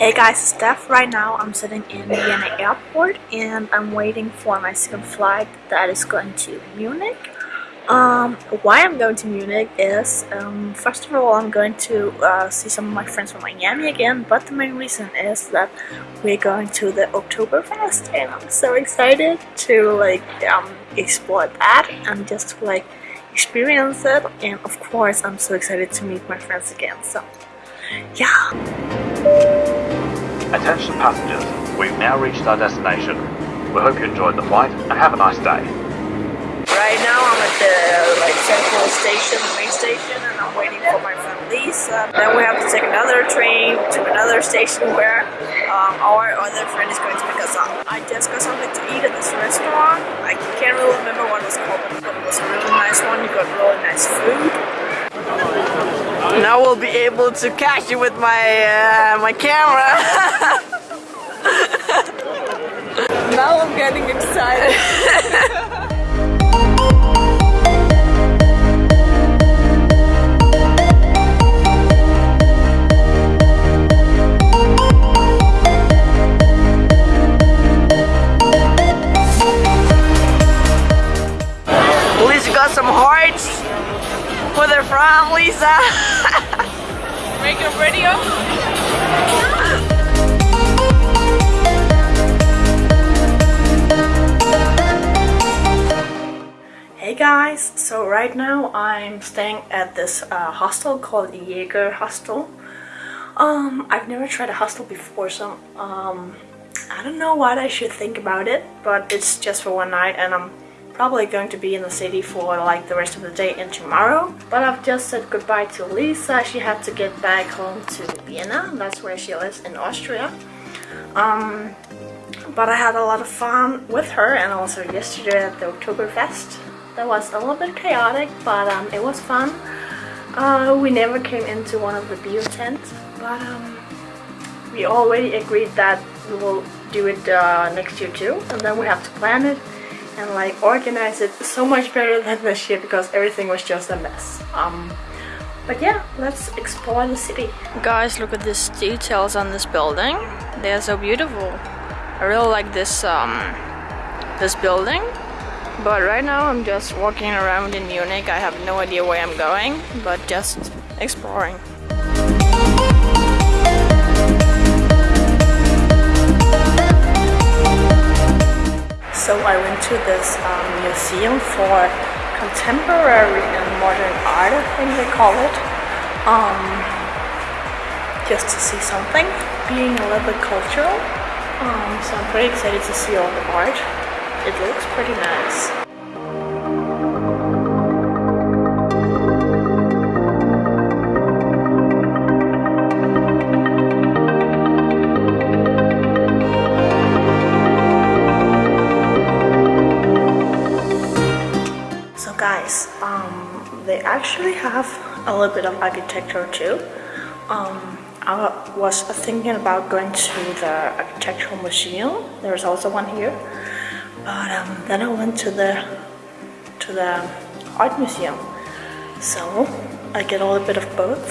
Hey guys, it's Steph. Right now I'm sitting in Vienna airport and I'm waiting for my second flight that is going to Munich. Um, why I'm going to Munich is, um, first of all, I'm going to uh, see some of my friends from Miami again, but the main reason is that we're going to the Oktoberfest and I'm so excited to like um, explore that and just like experience it and of course I'm so excited to meet my friends again, so yeah. Attention passengers, we've now reached our destination. We hope you enjoyed the flight and have a nice day. Right now I'm at the like central station, the main station, and I'm waiting for my friend Lisa. Then we have to take another train to another station where um, our other friend is going to pick us up. I just got something to eat at this restaurant. I can't really remember what it was called, but it was a really nice one. You got really nice food. Now we'll be able to catch you with my uh, my camera. now I'm getting excited. Some hearts for their from Lisa. Make a video? Hey guys, so right now I'm staying at this uh, hostel called Jaeger Hostel. Um, I've never tried a hostel before, so um, I don't know what I should think about it, but it's just for one night and I'm probably going to be in the city for like the rest of the day and tomorrow. But I've just said goodbye to Lisa. She had to get back home to Vienna. That's where she lives in Austria. Um, but I had a lot of fun with her and also yesterday at the Oktoberfest. That was a little bit chaotic, but um, it was fun. Uh, we never came into one of the beer tents, but um, we already agreed that we will do it uh, next year too, and then we have to plan it and like organize it so much better than this year because everything was just a mess. Um, but yeah, let's explore the city. Guys, look at these details on this building. They're so beautiful. I really like this um, this building. But right now I'm just walking around in Munich. I have no idea where I'm going, but just exploring. This um, museum for contemporary and modern art, I think they call it. Um, just to see something, being a little bit cultural. Um, so I'm pretty excited to see all the art. It looks pretty nice. They actually have a little bit of architecture too. Um, I was thinking about going to the architectural museum. There's also one here, but um, then I went to the to the art museum. So I get a little bit of both.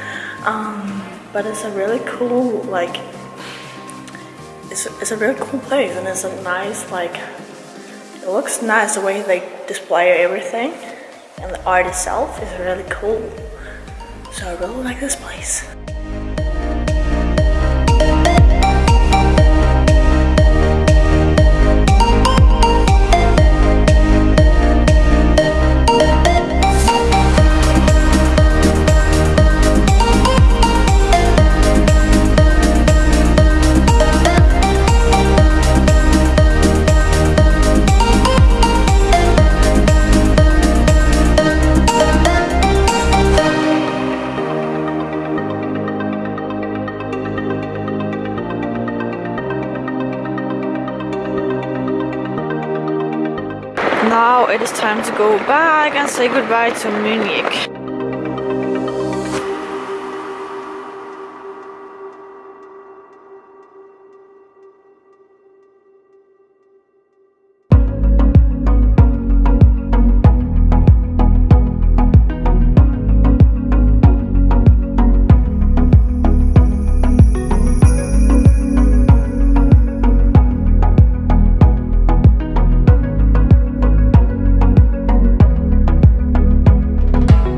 um, but it's a really cool like it's it's a really cool place and it's a nice like it looks nice the way they display everything and the art itself is really cool. So I really like this place. Now it is time to go back and say goodbye to Munich.